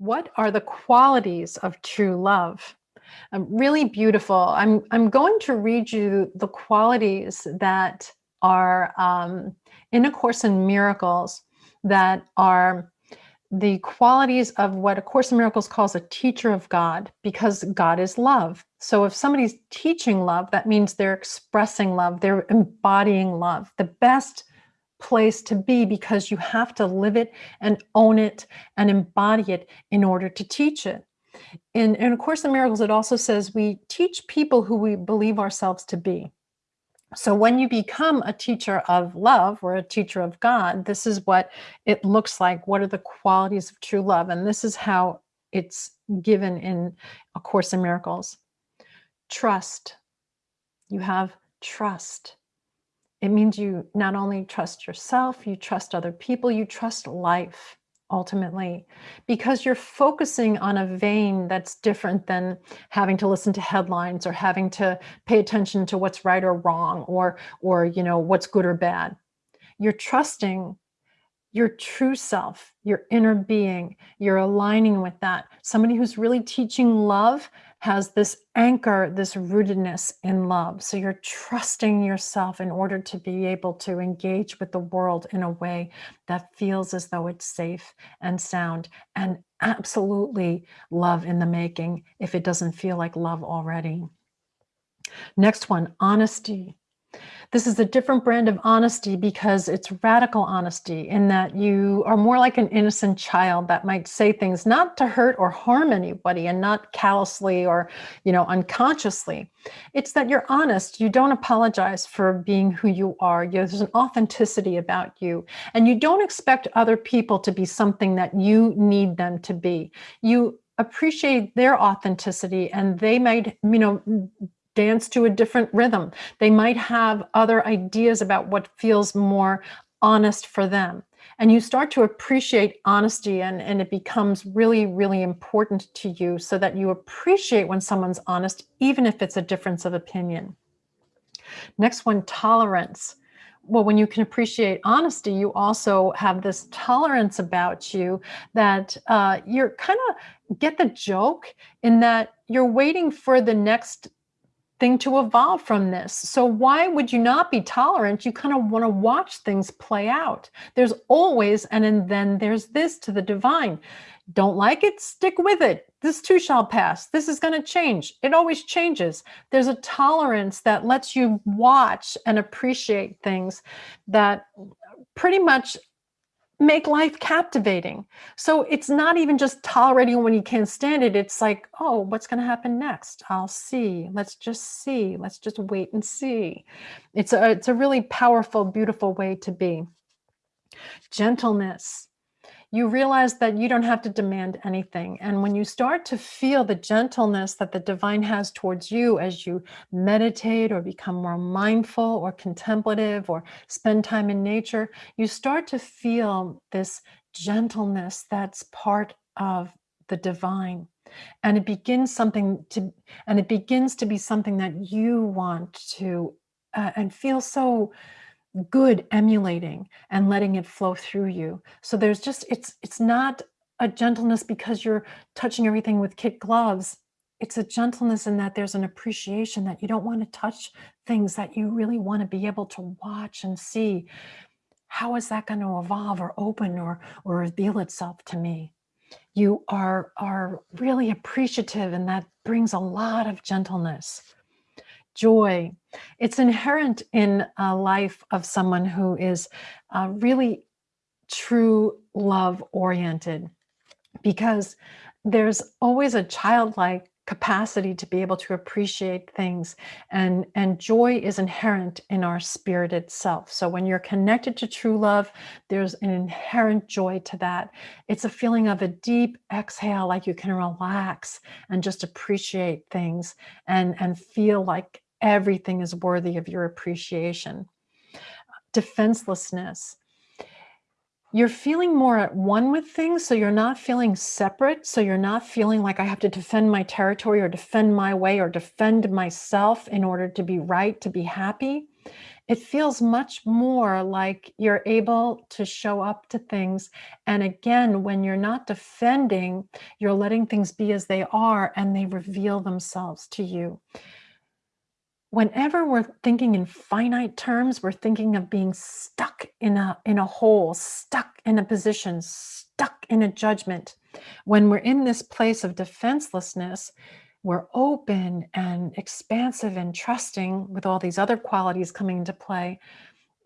What are the qualities of true love? Um, really beautiful. I'm, I'm going to read you the qualities that are um, in A Course in Miracles that are the qualities of what A Course in Miracles calls a teacher of God, because God is love. So if somebody's teaching love, that means they're expressing love, they're embodying love. The best place to be because you have to live it and own it and embody it in order to teach it. In, in A Course in Miracles, it also says we teach people who we believe ourselves to be. So when you become a teacher of love or a teacher of God, this is what it looks like. What are the qualities of true love? And this is how it's given in A Course in Miracles. Trust. You have trust. It means you not only trust yourself, you trust other people, you trust life ultimately, because you're focusing on a vein that's different than having to listen to headlines or having to pay attention to what's right or wrong or, or you know, what's good or bad. You're trusting your true self, your inner being, you're aligning with that. Somebody who's really teaching love has this anchor, this rootedness in love. So you're trusting yourself in order to be able to engage with the world in a way that feels as though it's safe and sound and absolutely love in the making if it doesn't feel like love already. Next one, honesty. This is a different brand of honesty because it's radical honesty in that you are more like an innocent child that might say things not to hurt or harm anybody and not callously or, you know, unconsciously. It's that you're honest. You don't apologize for being who you are. There's an authenticity about you and you don't expect other people to be something that you need them to be. You appreciate their authenticity and they might, you know, dance to a different rhythm. They might have other ideas about what feels more honest for them. And you start to appreciate honesty and, and it becomes really, really important to you so that you appreciate when someone's honest, even if it's a difference of opinion. Next one, tolerance. Well, when you can appreciate honesty, you also have this tolerance about you that uh, you're kind of get the joke in that you're waiting for the next thing to evolve from this. So why would you not be tolerant? You kind of want to watch things play out. There's always, and then there's this to the divine. Don't like it? Stick with it. This too shall pass. This is going to change. It always changes. There's a tolerance that lets you watch and appreciate things that pretty much make life captivating. So it's not even just tolerating when you can't stand it. It's like, oh, what's going to happen next? I'll see. Let's just see. Let's just wait and see. It's a, it's a really powerful, beautiful way to be. Gentleness you realize that you don't have to demand anything. And when you start to feel the gentleness that the divine has towards you as you meditate or become more mindful or contemplative or spend time in nature, you start to feel this gentleness that's part of the divine and it begins something to and it begins to be something that you want to uh, and feel so good emulating and letting it flow through you. So there's just, it's, it's not a gentleness because you're touching everything with kid gloves. It's a gentleness in that there's an appreciation that you don't want to touch things that you really want to be able to watch and see. How is that going to evolve or open or, or reveal itself to me? You are, are really appreciative and that brings a lot of gentleness joy. It's inherent in a life of someone who is uh, really true love oriented because there's always a childlike capacity to be able to appreciate things and and joy is inherent in our spirit itself so when you're connected to true love there's an inherent joy to that it's a feeling of a deep exhale like you can relax and just appreciate things and and feel like everything is worthy of your appreciation defenselessness you're feeling more at one with things, so you're not feeling separate. So you're not feeling like I have to defend my territory or defend my way or defend myself in order to be right, to be happy. it feels much more like you're able to show up to things. And again, when you're not defending, you're letting things be as they are and they reveal themselves to you. Whenever we're thinking in finite terms, we're thinking of being stuck in a, in a hole, stuck in a position, stuck in a judgment. When we're in this place of defenselessness, we're open and expansive and trusting with all these other qualities coming into play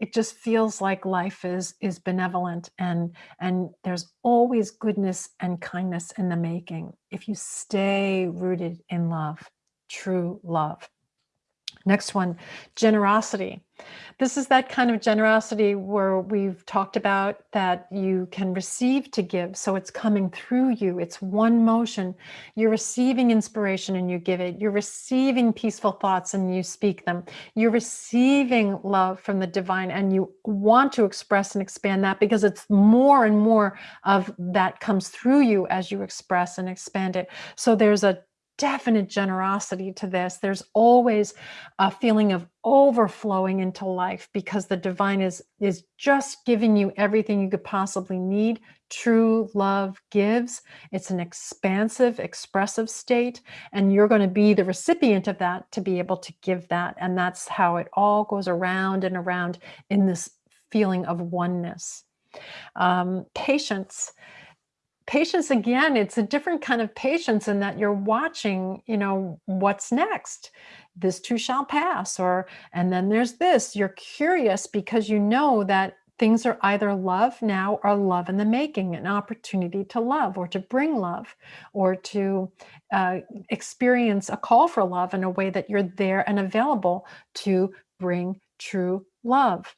it just feels like life is is benevolent and and there's always goodness and kindness in the making if you stay rooted in love true love Next one, generosity. This is that kind of generosity where we've talked about that you can receive to give. So it's coming through you. It's one motion. You're receiving inspiration and you give it. You're receiving peaceful thoughts and you speak them. You're receiving love from the divine and you want to express and expand that because it's more and more of that comes through you as you express and expand it. So there's a definite generosity to this. There's always a feeling of overflowing into life because the divine is, is just giving you everything you could possibly need. True love gives. It's an expansive, expressive state, and you're going to be the recipient of that to be able to give that. And that's how it all goes around and around in this feeling of oneness. Um, patience patience again it's a different kind of patience in that you're watching you know what's next. This too shall pass or and then there's this you're curious because you know that things are either love now or love in the making an opportunity to love or to bring love or to uh, experience a call for love in a way that you're there and available to bring true love.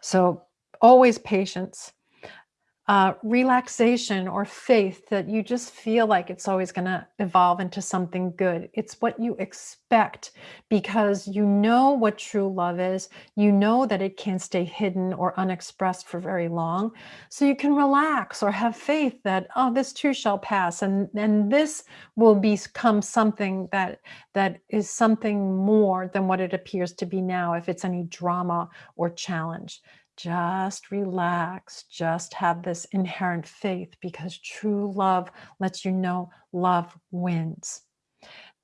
So always patience uh, relaxation or faith that you just feel like it's always going to evolve into something good. It's what you expect because you know what true love is. You know that it can't stay hidden or unexpressed for very long. So you can relax or have faith that, oh, this too shall pass. And, and this will become something that, that is something more than what it appears to be now if it's any drama or challenge just relax, just have this inherent faith because true love lets you know love wins.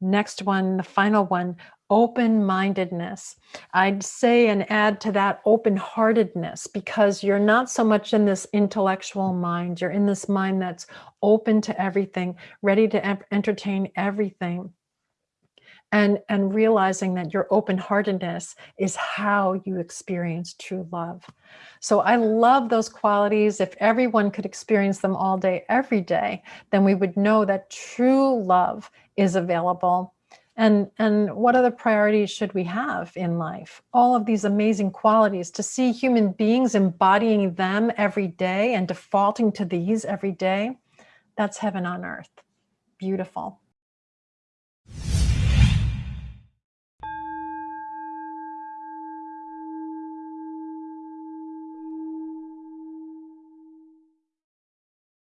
Next one, the final one, open-mindedness. I'd say and add to that open-heartedness because you're not so much in this intellectual mind. You're in this mind that's open to everything, ready to entertain everything and and realizing that your open-heartedness is how you experience true love. So i love those qualities. If everyone could experience them all day every day then we would know that true love is available. And and what other priorities should we have in life? All of these amazing qualities to see human beings embodying them every day and defaulting to these every day. That's heaven on earth. Beautiful